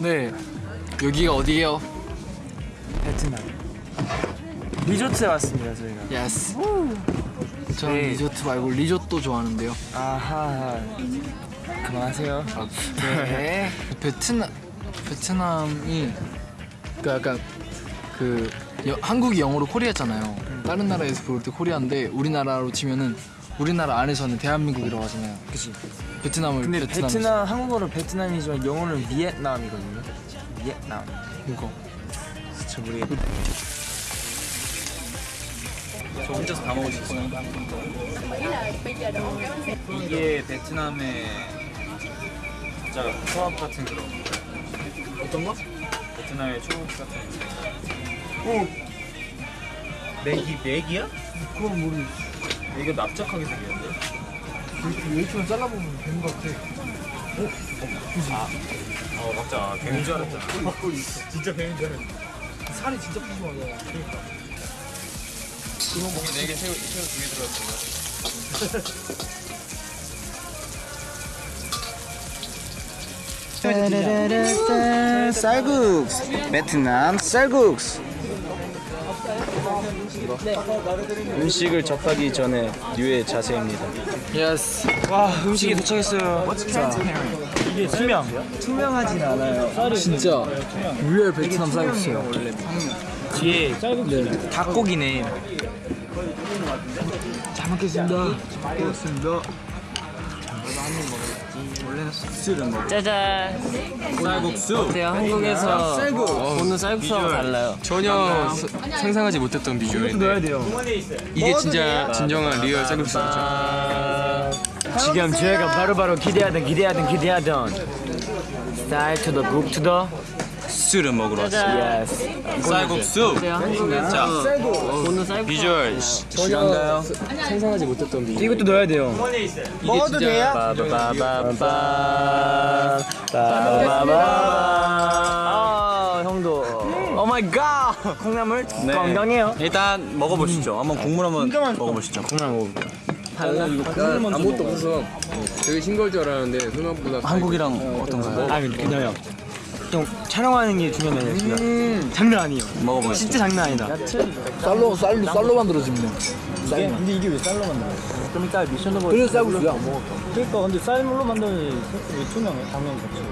네. 여기가 어디예요? 베트남. 리조트에 왔습니다 저희가. yes 저는 네. 리조트 말고 리조또 좋아하는데요. 아하. 그만하세요. 네. 베트남 베트남이 그 약간 그 여- 한국이 영어로 코리아잖아요. 다른 나라에서 부를 때 코리아인데 우리나라로 치면은 우리나라 안에서는 대한민국이라고 하잖아요. 그치 베트남을 근데 베트남 베트남 한국어로 베트남이지만 영어는 비엔남이거든요 비엔남 이거 저 모르겠 저 혼자서 다 먹을 수 있어요. 이게 베트남의 진짜 초밥 같은 그런 어떤 거? 베트남의 초밥 같은 오 맥이 맥이야? 그건 모르 이거 납작하게 생겼는데? 웨이트만 잘라보면 되는 것 같아. 어? 맞자 뱀인 줄 알았잖아. 진짜 뱀인 줄 알았는데 살이 진짜 푸짐하잖아 그러니까. 고기 4개 새우 새우 2개 들어갔습니다. 쌀국수. 베트남 쌀국수 음식을 접하기 전에 뉴의 자세입니다. yes 와 음식이 도착했어요. 자 이게 투명. 투명하진 않아요. 진짜. real 베트남 쌀국수예요. 뒤에 쌀국수 닭고기네. 잘 먹겠습니다. 잘 먹겠습니다 짜잔. 쌀국수? 어때요? 한국에서 보는 쌀국수하고 달라요? 전혀 스- 상상하지 못했던 비주얼인데. 넣어야 돼요. 이게 진짜 진정한 real 쌀국수죠. 지금 저희가 바로바로 기대하던 기대하던 기대하던. 쌀 to the 국 to the 술을 먹으러 왔어요. 쌀국수. 쌀국수. 비주얼 전혀인가요? 상상하지 못했던 비주얼 이것도 넣어야 돼요. 먹어도 돼요? 빠바바바바 빠바바바 아 형도. oh my god! 콩나물 건강해요. 일단 먹어보시죠. 한번 국물 한번 먹어보시죠. 콩나물 먹어볼게요. 아무것도 없어서 되게 싱거울 줄 알았는데 생각보다 한국이랑 어떤가요? 아 그나요 좀 촬영하는 게 중요한 게 아니라 장난 아니에요 먹어보시죠 진짜 장난 아니다 쌀로 쌀로 쌀로 만들어집니다 이게, 근데 이게 왜 쌀로 만들어? 좀 이따 미션도 보 그래서 쌀국수야 먹어 그러니까 근데 쌀로 만드는 왜 투명해? 당연히 그렇지.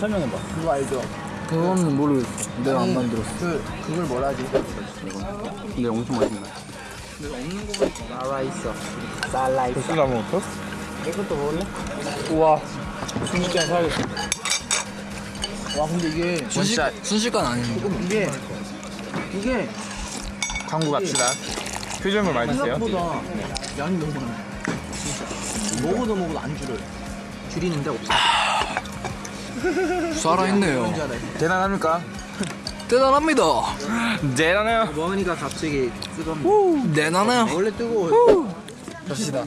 설명해봐. 그거 알죠? 그거는 모르겠어 내가 안 만들었어 그 그걸 뭐라 하지? 근데 엄청 맛있네 소스가 먹었어? 이것도 먹을래? 우와 순식간에 사야겠어 와 근데 이게 순식, 순식간 아니네. 이게 이게 광고 갑시다. 표정을 많이 주세요. 생각보다 양이 너무 많아. 진짜. 먹어도 먹어도 안 줄어요. 줄이는데 없어. 살아있네요. 대단합니까? 대단합니다. 대단해요. 먹으니까 갑자기 뜨겁네 대단해요. 원래 뜨거워요. 갑시다.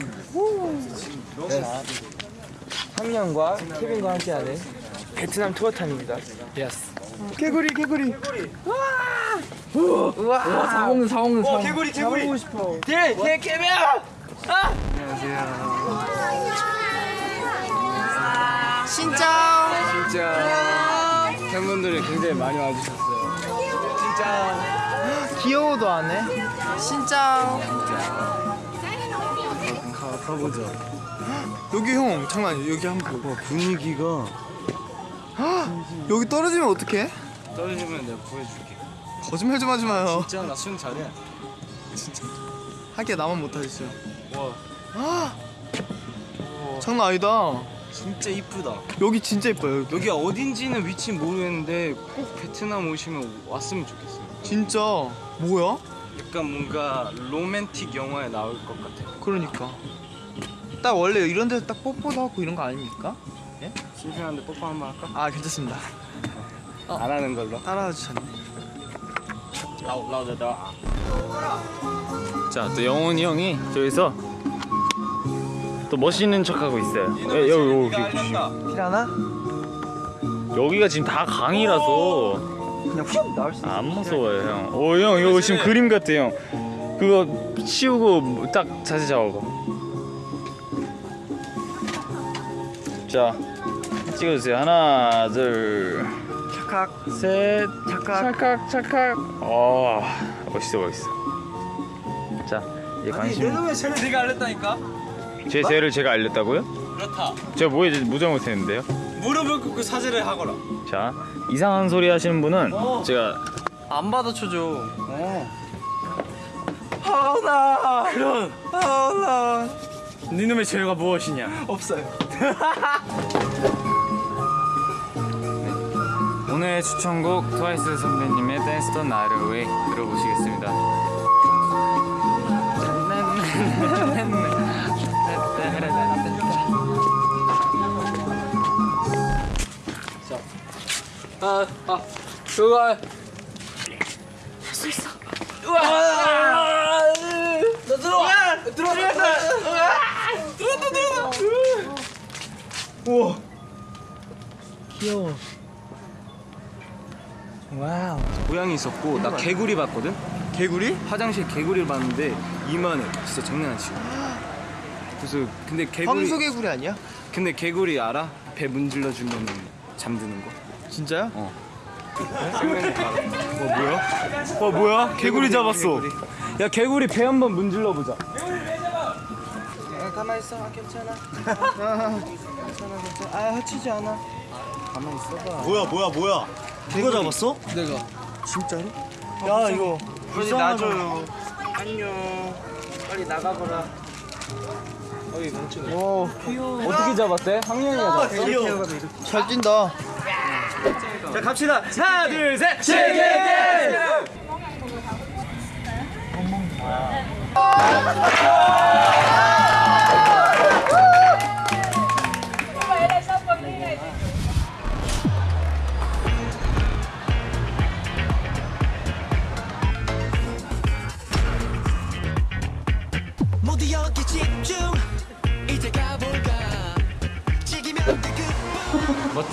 황영과 케빈과 함께하는 베트남 투어 타임입니다. 예스 개구리 개구리. 사먹는 사먹는 사먹는. 개구리 개구리. 잡고 싶어. 개개 개미야 진짜 팬분들이 굉장히 많이 와주셨어요. 귀여워도 안 해? 여기 형 장난 여기 한번 봐봐. 분위기가 여기 떨어지면 어떡해? 떨어지면 내가 구해줄게. 거짓말 좀 하지 마요. 진짜 나 수영 잘해. 하기야 나만 못하겠어요 와. 장난 아니다. 진짜 이쁘다. 여기 진짜 이뻐요 여기. 여기 어딘지는 위치 모르겠는데 꼭 베트남 오시면 왔으면 좋겠어요. 진짜? 뭐야? 약간 뭔가 로맨틱 영화에 나올 것 같아. 그러니까. 딱 원래 이런 데서 딱 뽀뽀도 하고 이런 거 아닙니까? 심심한데 뽀뽀 한 번 할까? 아 괜찮습니다 안 하는 걸로 따라와 주셨네 자, 또 영훈이 형이 저기서 또 멋있는 척하고 있어요. 예, 여기 여기. 피라나? 여기가 지금 다 강이라서 그냥 훅 나올 수 있어 안 무서워요, 형. 오, 형 이거 지금 그림 같아, 형. 그거 치우고 딱 자세 잡아봐. 자, 찍어주세요. 하나, 둘, 착각 셋. 착각 찰칵, 찰칵. 어, 멋있어, 멋있어. 자, 이제 관심. 놈의 쟤를 내가 알렸다니까 제 죄를 제가 알렸다고요? 그렇다 제가 뭐, 뭐 잘못했는데요? 무릎을 꿇고 사죄를 하거라 자, 이상한 소리 하시는 분은 제가 안 받아쳐줘. 하은아 그런 하은아 니놈의 죄가 무엇이냐? 없어요. 오늘의 추천곡 트와이스 선배님의 댄스 더 나이트 웨이 들어보시겠습니다. 아, 아, 그거 고양이 있었고 나 개구리 봤거든 개구리? 화장실 개구리를 봤는데 이만해 진짜 장난 아니지 그래서 근데 개구리 황소 개구리 아니야? 근데 개구리 알아? 배 문질러 주면 잠드는 거 진짜요? 어 뭐야? 어 뭐야? 개구리 잡았어. 야 개구리 배 한번 문질러 보자. 가만 있어, 아, 괜찮아. 괜찮아, 괜찮아. 아 해치지 않아. 가만 있어봐. 뭐야 뭐야 뭐야 누가 잡았어? 내가 야 이거 빨리 놔줘요. 안녕. 빨리 나가거라. 어이 멈추네. 오 귀여워. 어떻게 잡았대? 황영이가 잡았어? 귀여워. 잘 뛴다. 자 갑시다. 하나 둘 셋. 세계 모두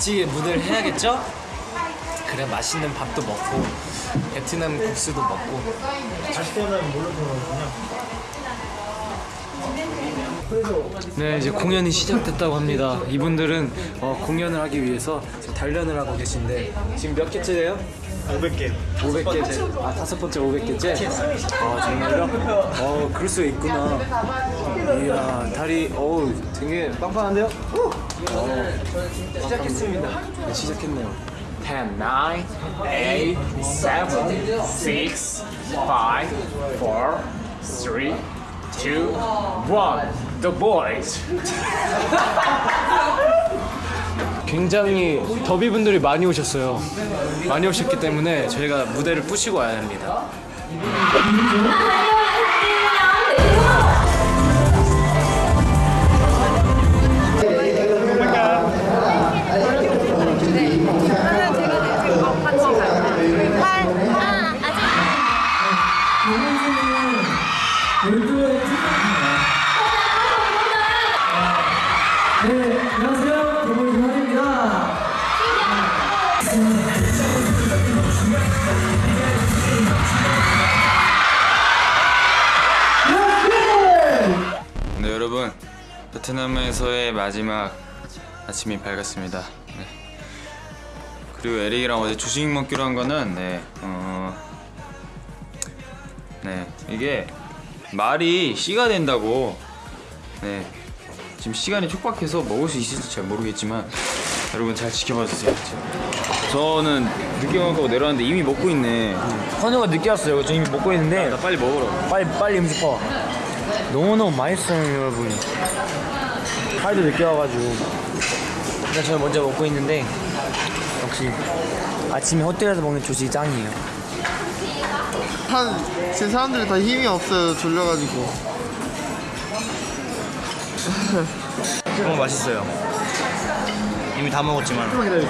멋지게 무대를 해야겠죠? 그래 맛있는 밥도 먹고 베트남 국수도 먹고 네 이제 공연이 시작됐다고 합니다 이분들은 어, 공연을 하기 위해서 지금 단련을 하고 계신데 지금 몇 개째예요? 500개. 500개째. 아 다섯 번째 500개째? 아 정말요? 어 그럴 수가 있구나. 이야 다리 어우 되게 빵빵한데요? 어, 시작했습니다. 네, 시작했네요. 10, 9, 8, 7, 6, 5, 4, 3, 2, 1 The boys 굉장히 더비분들이 많이 오셨어요. 많이 오셨기 때문에 저희가 무대를 부시고 와야 합니다. 네 베트남에서의 마지막 아침이 밝았습니다. 네. 그리고 에릭이랑 어제 조식 먹기로 한 거는 네, 어, 네 이게 말이 씨가 된다고 네 지금 시간이 촉박해서 먹을 수 있을지 잘 모르겠지만 여러분 잘 지켜봐 주세요. 저는 늦게 먹고 내려왔는데 이미 먹고 있네. 헌우가 늦게 왔어요. 저 이미 먹고 있는데 나 빨리 먹으러. 빨리 빨리 음식 봐. 너무너무 맛있어요, 여러분. 하루도 늦게 와가지고. 일단 저는 먼저 먹고 있는데 역시 아침에 호텔에서 먹는 조식이 짱이에요. 한 지금 사람들이 다 힘이 없어요. 졸려가지고. 너무 맛있어요 이미 다 먹었지만 오믈렛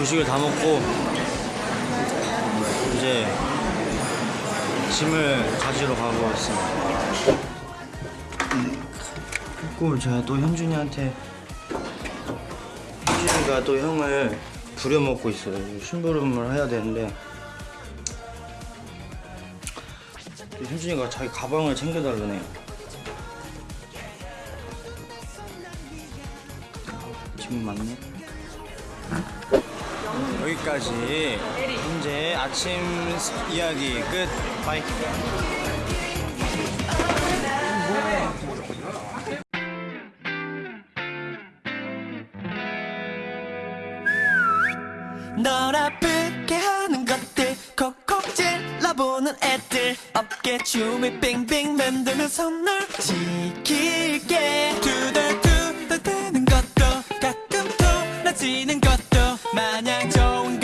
조식을 다 먹고 이제 짐을 가지러 가고 있습니다 그리고 제가 또 현준이한테 현준이가 또 형을 부려먹고 있어요 심부름을 해야 되는데 현준이가 자기 가방을 챙겨달라네요. 지금 맞네. 여기까지 현재 아침 이야기 끝. bye. 널 아프게 하는 것들 콕콕 찔러보는 애들 어깨 춤을 빙빙 만들면서 널 지킬게 두덜두덜 대는 것도 가끔 토나지는 마냥 좋은